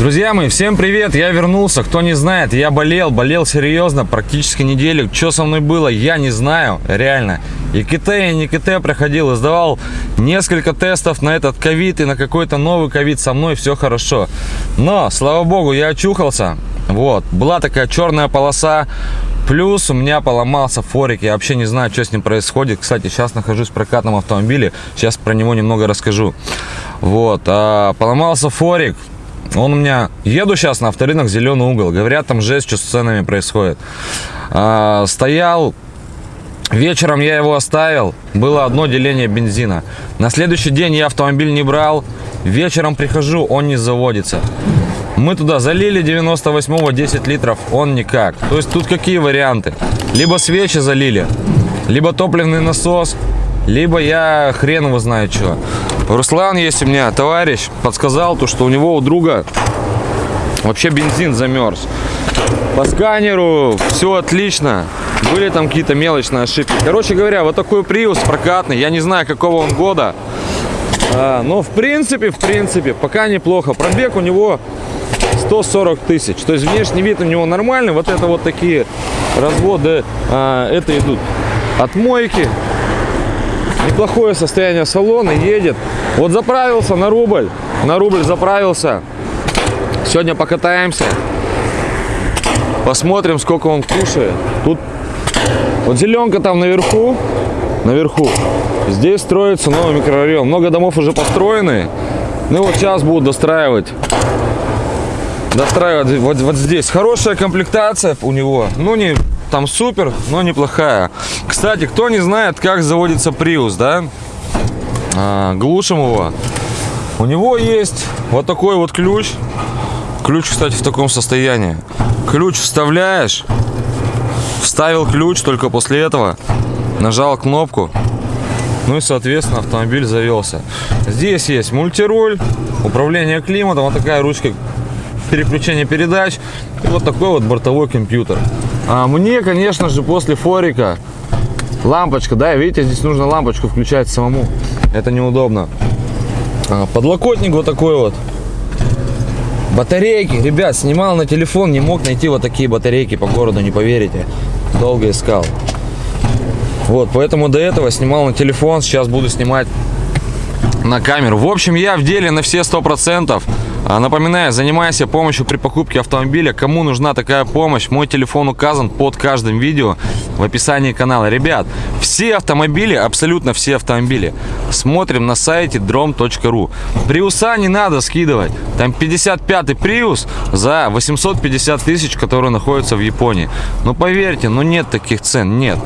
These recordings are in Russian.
Друзья мои, всем привет, я вернулся. Кто не знает, я болел, болел серьезно, практически неделю. Что со мной было, я не знаю, реально. И КТ, и не КТ проходил, сдавал несколько тестов на этот ковид и на какой-то новый ковид со мной, все хорошо. Но, слава богу, я очухался. Вот, была такая черная полоса, Плюс у меня поломался форик, я вообще не знаю, что с ним происходит. Кстати, сейчас нахожусь в прокатном автомобиле, сейчас про него немного расскажу. Вот, а, поломался форик, он у меня... Еду сейчас на авторынок «Зеленый угол». Говорят, там жесть, что с ценами происходит. А, стоял... Вечером я его оставил. Было одно деление бензина. На следующий день я автомобиль не брал. Вечером прихожу, он не заводится. Мы туда залили 98-го 10 литров, он никак. То есть тут какие варианты? Либо свечи залили, либо топливный насос, либо я хрен его знает что. Руслан есть у меня, товарищ, подсказал то, что у него у друга вообще бензин замерз. По сканеру все отлично. Были там какие-то мелочные ошибки. Короче говоря, вот такой приус прокатный. Я не знаю, какого он года. А, но в принципе, в принципе, пока неплохо. Пробег у него 140 тысяч. То есть внешний вид у него нормальный. Вот это вот такие разводы, а, это идут от мойки. Неплохое состояние салона, едет. Вот заправился на рубль, на рубль заправился. Сегодня покатаемся. Посмотрим, сколько он кушает. Тут вот зеленка там наверху, наверху. Здесь строится новый микрорайон. Много домов уже построены. Ну вот сейчас будут достраивать. Достраивать вот, вот здесь. Хорошая комплектация у него. Ну не там супер, но неплохая. Кстати, кто не знает, как заводится Prius, да? А, глушим его. У него есть вот такой вот ключ. Ключ, кстати, в таком состоянии. Ключ вставляешь. Вставил ключ, только после этого нажал кнопку. Ну и, соответственно, автомобиль завелся. Здесь есть мультируль, управление климатом, вот такая ручка переключения передач. И вот такой вот бортовой компьютер. А мне, конечно же, после форика лампочка, да, видите, здесь нужно лампочку включать самому. Это неудобно. А, подлокотник вот такой вот. Батарейки, ребят, снимал на телефон, не мог найти вот такие батарейки по городу, не поверите. Долго искал. Вот, поэтому до этого снимал на телефон, сейчас буду снимать на камеру. В общем, я в деле на все сто процентов. А, напоминаю, занимайся помощью при покупке автомобиля. Кому нужна такая помощь, мой телефон указан под каждым видео в описании канала. Ребят, все автомобили, абсолютно все автомобили, смотрим на сайте drom.ru. Приуса не надо скидывать. Там 55-й Приус за 850 тысяч, который находится в Японии. Ну поверьте, ну нет таких цен, нет.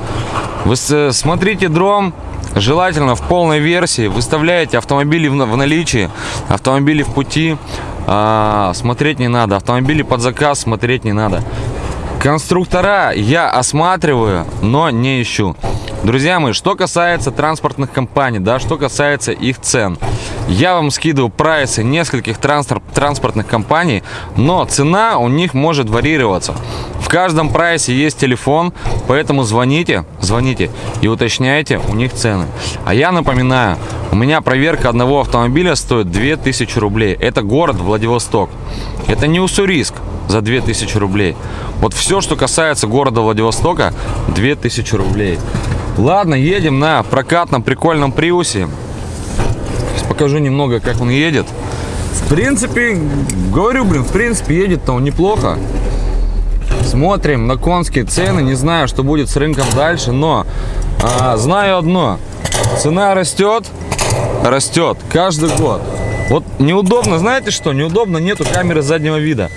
Вы смотрите Дром, Желательно в полной версии выставляете автомобили в наличии, автомобили в пути, а, смотреть не надо. Автомобили под заказ смотреть не надо. Конструктора я осматриваю, но не ищу. Друзья мои, что касается транспортных компаний, да, что касается их цен. Я вам скидываю прайсы нескольких транспортных компаний, но цена у них может варьироваться. В каждом прайсе есть телефон, поэтому звоните, звоните и уточняйте у них цены. А я напоминаю, у меня проверка одного автомобиля стоит 2000 рублей. Это город Владивосток. Это не Уссурийск за 2000 рублей. Вот все, что касается города Владивостока, 2000 рублей. Ладно, едем на прокатном прикольном приусе. Покажу немного, как он едет. В принципе, говорю, блин, в принципе, едет-то он неплохо. Смотрим на конские цены. Не знаю, что будет с рынком дальше, но а, знаю одно. Цена растет, растет каждый год. Вот неудобно, знаете что? Неудобно, нету камеры заднего вида.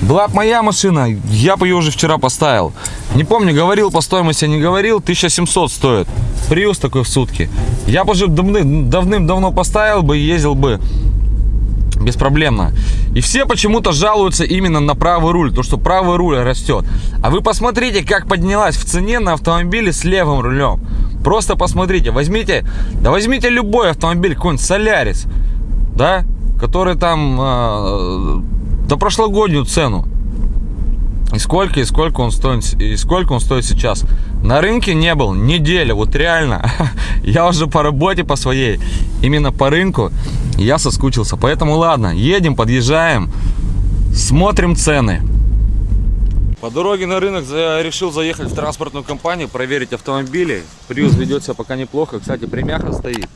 Была моя машина, я бы ее уже вчера поставил. Не помню, говорил по стоимости, не говорил, 1700 стоит. Приус такой в сутки. Я бы уже давным-давно поставил бы и ездил бы беспроблемно. И все почему-то жалуются именно на правый руль, то что правый руль растет. А вы посмотрите, как поднялась в цене на автомобиле с левым рулем. Просто посмотрите, возьмите, да возьмите любой автомобиль, какой-нибудь Солярис, да, который там э, до прошлогоднюю цену. И сколько, и сколько он стоит, и сколько он стоит сейчас. На рынке не был неделя, вот реально. Я уже по работе по своей, именно по рынку, я соскучился. Поэтому ладно, едем, подъезжаем, смотрим цены. По дороге на рынок решил заехать в транспортную компанию, проверить автомобили. Приус ведет себя пока неплохо. Кстати, премяха стоит.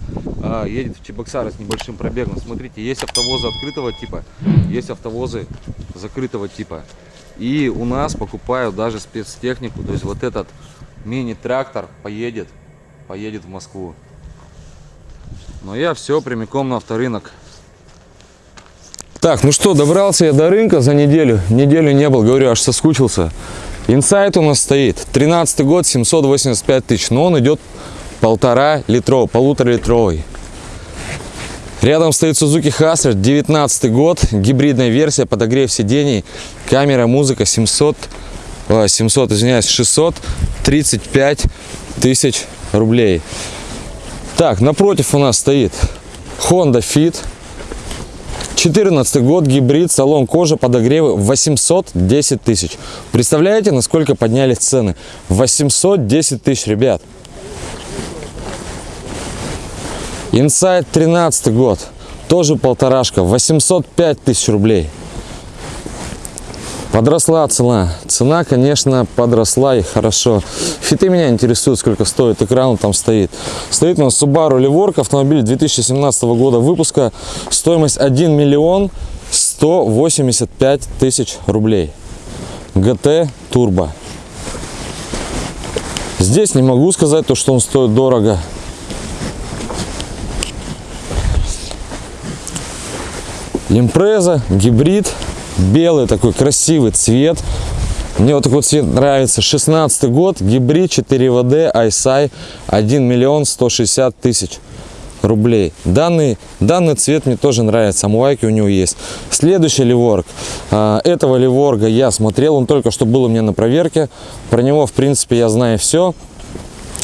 А, едет в Чебоксары с небольшим пробегом. Смотрите, есть автовозы открытого типа, есть автовозы закрытого типа. И у нас покупают даже спецтехнику. То есть вот этот мини-трактор поедет, поедет в Москву. Но я все прямиком на авторынок. Так, ну что, добрался я до рынка за неделю. Неделю не был, говорю, аж соскучился. Инсайт у нас стоит. 13 год, 785 тысяч. Но он идет полтора литровый, полутора литровый. Рядом стоит Suzuki Hustler, 19 год, гибридная версия, подогрев сидений, камера, музыка, 700, 700, извиняюсь, 635 тысяч рублей. Так, напротив у нас стоит Honda Fit, 14 год, гибрид, салон кожа, подогревы 810 тысяч. Представляете, насколько поднялись цены? 810 тысяч, ребят. Инсайд 13 год, тоже полторашка, 805 тысяч рублей. Подросла цена. Цена, конечно, подросла и хорошо. Фиты меня интересуют, сколько стоит. Экран там стоит. Стоит у нас Subaru Levork, автомобиль 2017 года выпуска. Стоимость 1 миллион 185 тысяч рублей. GT Turbo. Здесь не могу сказать то, что он стоит дорого. Импреза, гибрид, белый такой красивый цвет. Мне вот такой цвет нравится. 16 год, гибрид 4WD, ISI, 1 миллион 160 тысяч рублей. Данный, данный цвет мне тоже нравится, амуайки у него есть. Следующий ливорг. А, этого ливорга я смотрел, он только что был у меня на проверке. Про него, в принципе, я знаю все.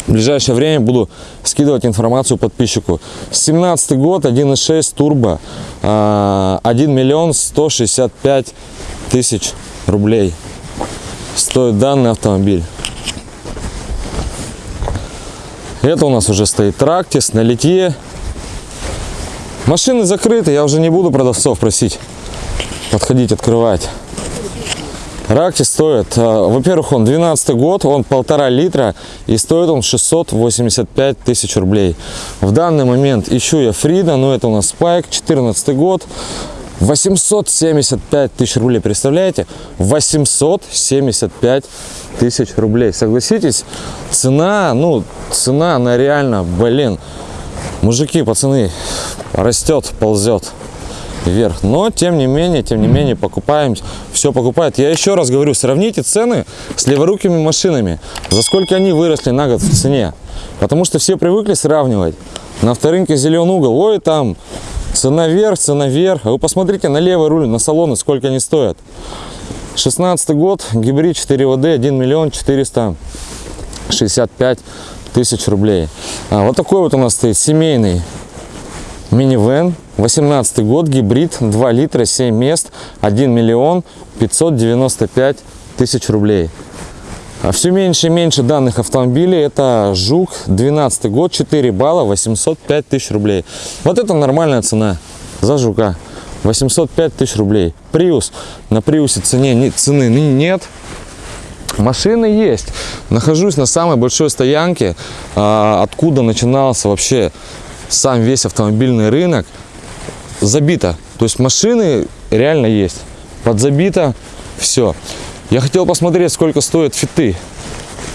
В ближайшее время буду скидывать информацию подписчику. 17 год, 1.6 турбо, 1 а, миллион 165 тысяч рублей стоит данный автомобиль. Это у нас уже стоит трактис на литье. Машины закрыты, я уже не буду продавцов просить подходить, открывать. Ракти стоит, э, во-первых, он 12 год, он полтора литра и стоит он 685 тысяч рублей. В данный момент ищу я Фрида, но это у нас Спайк, 14 год, 875 тысяч рублей, представляете? 875 тысяч рублей. Согласитесь, цена, ну, цена, она реально, блин, мужики, пацаны, растет, ползет вверх. Но, тем не менее, тем не менее, покупаем, все покупают. Я еще раз говорю, сравните цены с леворукими машинами. За сколько они выросли на год в цене. Потому что все привыкли сравнивать. На авторынке зеленый угол, ой, там цена вверх, цена вверх. А вы посмотрите на левый руль, на салоны, сколько они стоят. 16 год, гибрид 4ВД, 1 миллион 465 тысяч рублей. А, вот такой вот у нас стоит семейный минивэн 18 год гибрид 2 литра 7 мест 1 миллион 595 тысяч рублей. А все меньше и меньше данных автомобилей это жук 12 год 4 балла 805 тысяч рублей. Вот это нормальная цена за жука 805 тысяч рублей. Приус на приусе цене цены нет. Машины есть. Нахожусь на самой большой стоянке а, откуда начинался вообще сам весь автомобильный рынок забито. То есть машины реально есть. Подзабито все. Я хотел посмотреть, сколько стоят Fit ы.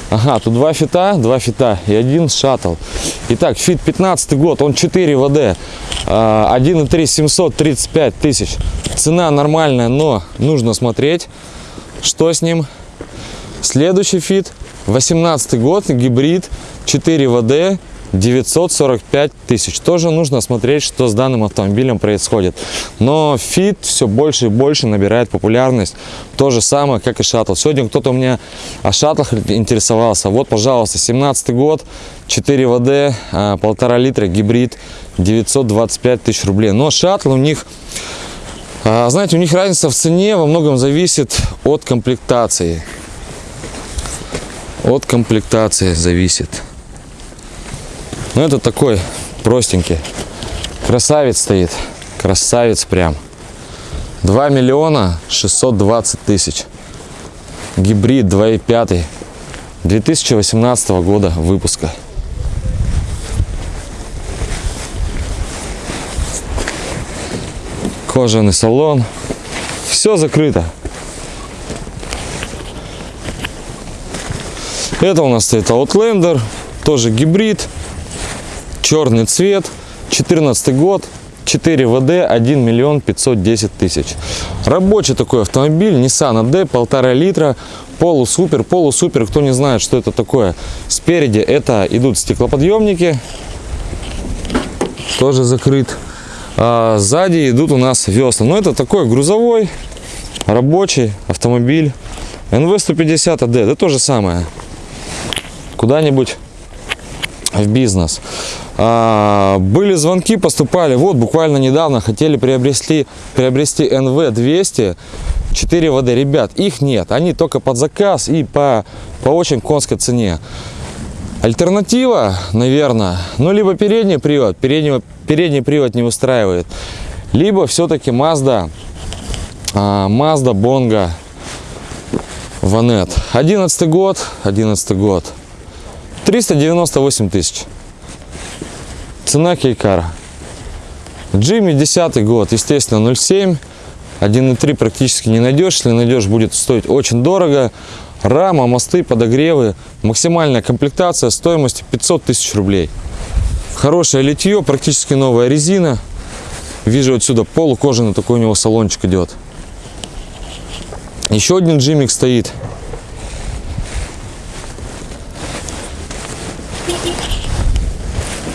Ага, тут два Fit а, два Fit а и один Shuttle. Итак, Fit 15 год, он 4WD, 1.3 735 тысяч. Цена нормальная, но нужно смотреть, что с ним. Следующий Fit, 18 год, гибрид, 4WD, 945 тысяч. Тоже нужно смотреть, что с данным автомобилем происходит. Но Fit все больше и больше набирает популярность. То же самое, как и шаттл. Сегодня кто-то у меня о шаттлах интересовался. Вот, пожалуйста, 17 год, 4 ВД, полтора литра, гибрид, 925 тысяч рублей. Но шаттл у них А, знаете, у них разница в цене во многом зависит от комплектации. От комплектации зависит. Ну, это такой простенький. Красавец стоит. Красавец прям. 2 миллиона 620 тысяч. Гибрид 2.5. 2018 года выпуска. Кожаный салон. Все закрыто. Это у нас стоит Outlander. Тоже гибрид. Черный цвет. 14 год. 4 ВД 1 миллион 510 тысяч. Рабочий такой автомобиль, Nissan AD, полтора литра, полусупер, полусупер, кто не знает, что это такое. Спереди это идут стеклоподъемники, тоже закрыт. А сзади идут у нас весла. Но это такой грузовой, рабочий автомобиль. NV150 AD, это то же самое. Куда-нибудь в бизнес. А, были звонки, поступали. Вот буквально недавно хотели приобрести, приобрести NV 200 4 ВД. Ребят, их нет. Они только под заказ и по, по очень конской цене. Альтернатива, наверное, ну либо передний привод, передний, передний привод не устраивает, либо все-таки Mazda, Mazda Bongo Ванет. 11 год, 11 год. 398 тысяч. Цена Кейкара. Джимми 10 год, естественно, 0,7. 1.3 практически не найдешь. Если найдешь, будет стоить очень дорого. Рама, мосты, подогревы. Максимальная комплектация стоимостью 500 тысяч рублей. Хорошее литье, практически новая резина. Вижу отсюда полукожаный такой у него салончик идет. Еще один джимик стоит.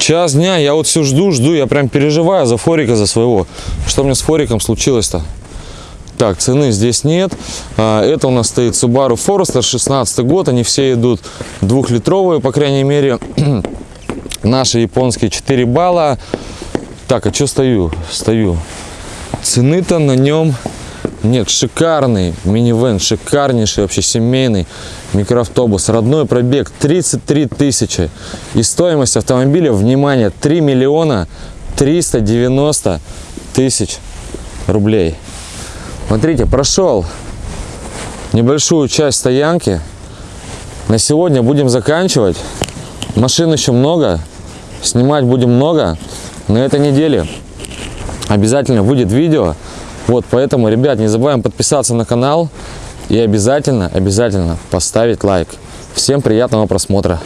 Час дня, я вот все жду, жду, я прям переживаю за Форика, за своего. Что мне с Фориком случилось-то? Так, цены здесь нет. А, это у нас стоит Subaru Forester, 16 год. Они все идут двухлитровые, по крайней мере. Наши японские 4 балла. Так, а что стою? Стою. Цены-то на нем нет. Шикарный минивэн, шикарнейший вообще семейный микроавтобус. Родной пробег 33 тысячи. И стоимость автомобиля, внимание, 3 миллиона 390 тысяч рублей. Смотрите, прошел небольшую часть стоянки. На сегодня будем заканчивать. Машин еще много. Снимать будем много. На этой неделе обязательно выйдет видео. Вот, поэтому, ребят, не забываем подписаться на канал. И обязательно, обязательно поставить лайк. Всем приятного просмотра.